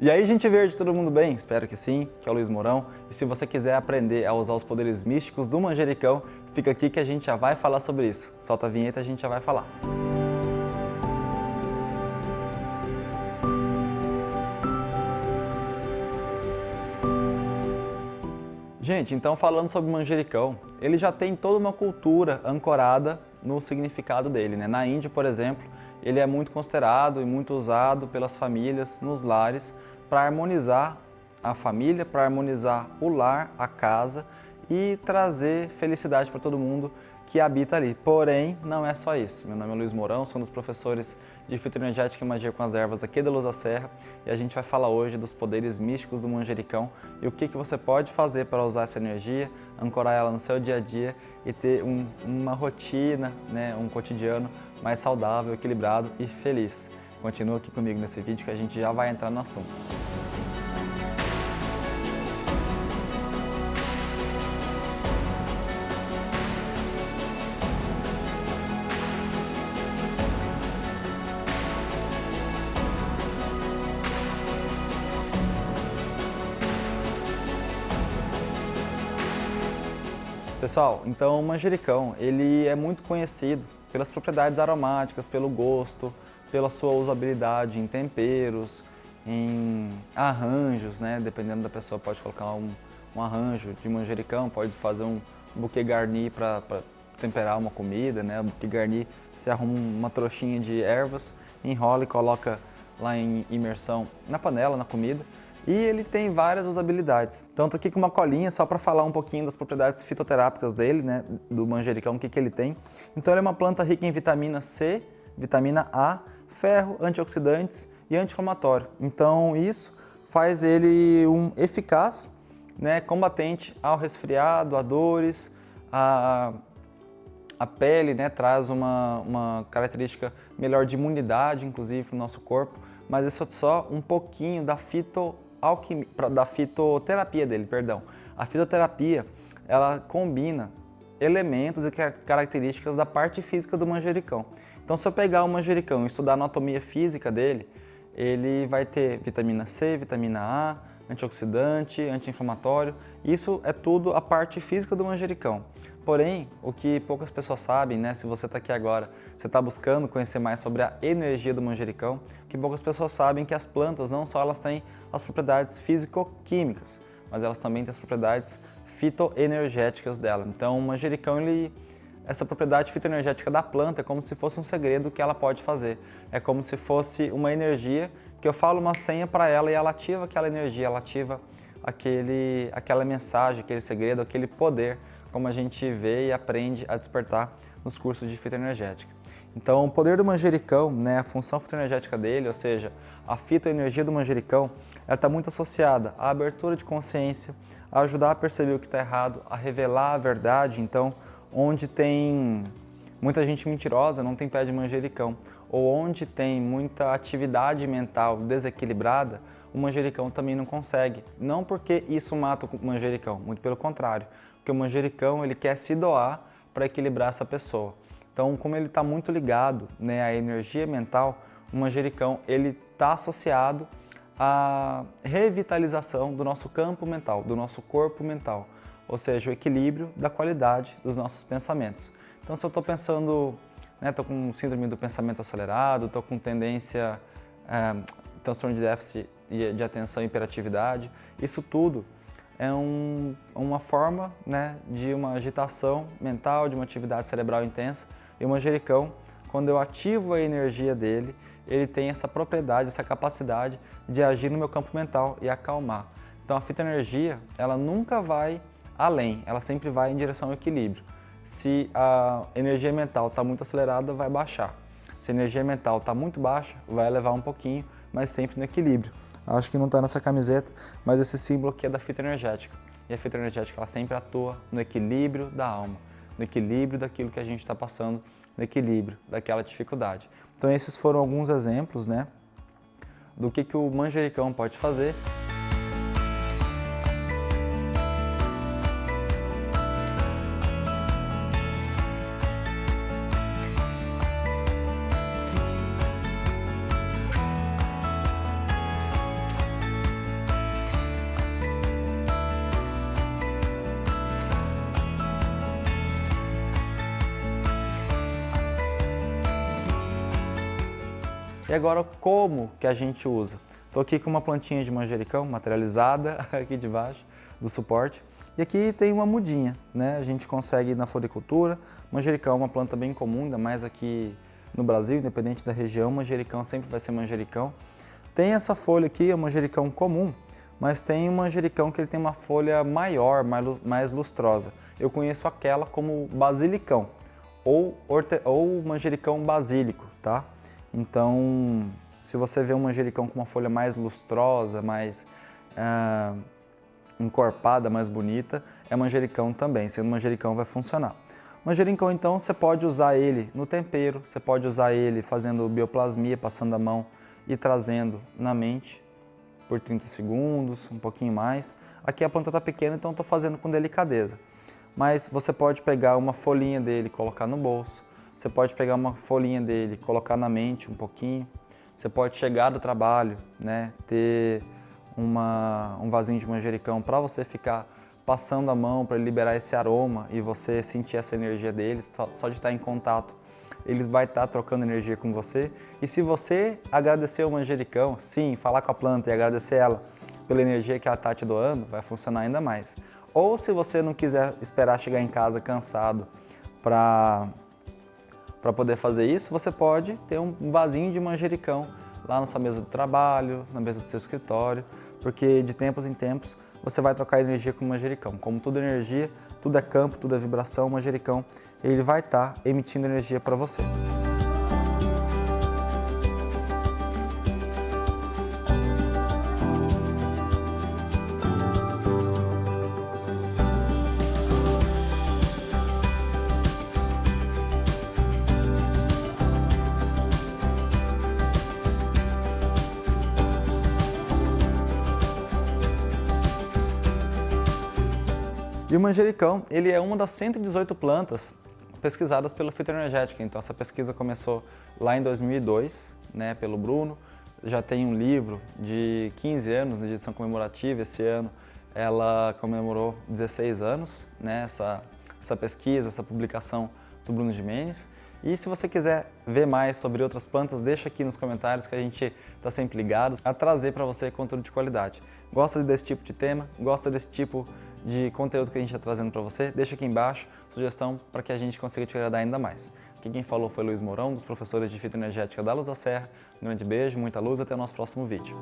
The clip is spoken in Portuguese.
E aí, gente verde, todo mundo bem? Espero que sim, que é o Luiz Mourão. E se você quiser aprender a usar os poderes místicos do manjericão, fica aqui que a gente já vai falar sobre isso. Solta a vinheta a gente já vai falar. Gente, então falando sobre manjericão, ele já tem toda uma cultura ancorada no significado dele. Né? Na Índia, por exemplo, ele é muito considerado e muito usado pelas famílias nos lares para harmonizar a família, para harmonizar o lar, a casa e trazer felicidade para todo mundo que habita ali. Porém, não é só isso. Meu nome é Luiz Mourão, sou um dos professores de fitoenergética e magia com as ervas aqui da Luz da Serra e a gente vai falar hoje dos poderes místicos do manjericão e o que, que você pode fazer para usar essa energia, ancorar ela no seu dia a dia e ter um, uma rotina, né, um cotidiano mais saudável, equilibrado e feliz. Continua aqui comigo nesse vídeo que a gente já vai entrar no assunto. Pessoal, então o manjericão, ele é muito conhecido pelas propriedades aromáticas, pelo gosto, pela sua usabilidade em temperos, em arranjos, né? Dependendo da pessoa pode colocar um, um arranjo de manjericão, pode fazer um buquê garni para temperar uma comida, né? O buquê garni, você arruma uma trouxinha de ervas, enrola e coloca lá em imersão na panela, na comida e ele tem várias usabilidades. Então tô aqui com uma colinha só para falar um pouquinho das propriedades fitoterápicas dele, né, do manjericão, o que, que ele tem. Então ele é uma planta rica em vitamina C, vitamina A, ferro, antioxidantes e anti-inflamatório. Então isso faz ele um eficaz né, combatente ao resfriado, a dores, a, a pele né, traz uma, uma característica melhor de imunidade, inclusive, para o nosso corpo, mas isso é só um pouquinho da fito alquimia, da fitoterapia dele, perdão. A fitoterapia, ela combina elementos e características da parte física do manjericão. Então, se eu pegar o manjericão e estudar a anatomia física dele, ele vai ter vitamina C, vitamina A, antioxidante, anti-inflamatório. Isso é tudo a parte física do manjericão. Porém, o que poucas pessoas sabem, né, se você está aqui agora, você está buscando conhecer mais sobre a energia do manjericão, que poucas pessoas sabem que as plantas não só elas têm as propriedades físico-químicas, mas elas também têm as propriedades fitoenergéticas dela. Então, o manjericão, ele, essa propriedade fitoenergética da planta é como se fosse um segredo que ela pode fazer. É como se fosse uma energia que eu falo uma senha para ela e ela ativa aquela energia, ela ativa aquele, aquela mensagem, aquele segredo, aquele poder como a gente vê e aprende a despertar nos cursos de fitoenergética. Então, o poder do manjericão, né, a função fitoenergética dele, ou seja, a fitoenergia do manjericão, ela está muito associada à abertura de consciência, a ajudar a perceber o que está errado, a revelar a verdade. Então, onde tem muita gente mentirosa, não tem pé de manjericão, ou onde tem muita atividade mental desequilibrada, o manjericão também não consegue. Não porque isso mata o manjericão, muito pelo contrário, porque o manjericão ele quer se doar para equilibrar essa pessoa. Então, como ele está muito ligado né, à energia mental, o manjericão ele está associado à revitalização do nosso campo mental, do nosso corpo mental, ou seja, o equilíbrio da qualidade dos nossos pensamentos. Então, se eu estou pensando, estou né, com síndrome do pensamento acelerado, estou com tendência, é, transtorno de déficit de atenção e hiperatividade, isso tudo é um, uma forma né, de uma agitação mental, de uma atividade cerebral intensa. E o manjericão, quando eu ativo a energia dele, ele tem essa propriedade, essa capacidade de agir no meu campo mental e acalmar. Então a fitoenergia, ela nunca vai além, ela sempre vai em direção ao equilíbrio. Se a energia mental está muito acelerada, vai baixar. Se a energia mental está muito baixa, vai elevar um pouquinho, mas sempre no equilíbrio acho que não está nessa camiseta, mas esse símbolo aqui é da fita energética. E a fita energética ela sempre atua no equilíbrio da alma, no equilíbrio daquilo que a gente está passando, no equilíbrio daquela dificuldade. Então esses foram alguns exemplos né, do que, que o manjericão pode fazer E agora, como que a gente usa? Estou aqui com uma plantinha de manjericão materializada aqui debaixo do suporte. E aqui tem uma mudinha, né? A gente consegue na floricultura. Manjericão é uma planta bem comum, ainda mais aqui no Brasil, independente da região, manjericão sempre vai ser manjericão. Tem essa folha aqui, é um manjericão comum, mas tem um manjericão que ele tem uma folha maior, mais lustrosa. Eu conheço aquela como basilicão ou, ou manjericão basílico, tá? Então, se você vê um manjericão com uma folha mais lustrosa, mais ah, encorpada, mais bonita, é manjericão também, sendo manjericão vai funcionar. Manjericão, então, você pode usar ele no tempero, você pode usar ele fazendo bioplasmia, passando a mão e trazendo na mente por 30 segundos, um pouquinho mais. Aqui a planta está pequena, então estou fazendo com delicadeza. Mas você pode pegar uma folhinha dele colocar no bolso. Você pode pegar uma folhinha dele, colocar na mente um pouquinho. Você pode chegar do trabalho, né, ter uma, um vasinho de manjericão para você ficar passando a mão para liberar esse aroma e você sentir essa energia dele, só de estar em contato, ele vai estar trocando energia com você. E se você agradecer o manjericão, sim, falar com a planta e agradecer ela pela energia que ela está te doando, vai funcionar ainda mais. Ou se você não quiser esperar chegar em casa cansado para para poder fazer isso, você pode ter um vasinho de manjericão lá na sua mesa de trabalho, na mesa do seu escritório, porque de tempos em tempos você vai trocar energia com o manjericão. Como tudo é energia, tudo é campo, tudo é vibração, o manjericão ele vai estar tá emitindo energia para você. E o manjericão, ele é uma das 118 plantas pesquisadas pelo Fitoenergética. Então essa pesquisa começou lá em 2002, né, pelo Bruno. Já tem um livro de 15 anos de edição comemorativa. Esse ano ela comemorou 16 anos, né, essa, essa pesquisa, essa publicação do Bruno Jimenez. E se você quiser ver mais sobre outras plantas, deixa aqui nos comentários que a gente está sempre ligado a trazer para você conteúdo de qualidade. Gosta desse tipo de tema? Gosta desse tipo de conteúdo que a gente está trazendo para você? Deixa aqui embaixo sugestão para que a gente consiga te agradar ainda mais. Aqui quem falou foi Luiz Mourão, dos professores de fitoenergética da Luz da Serra. Um grande beijo, muita luz até o nosso próximo vídeo.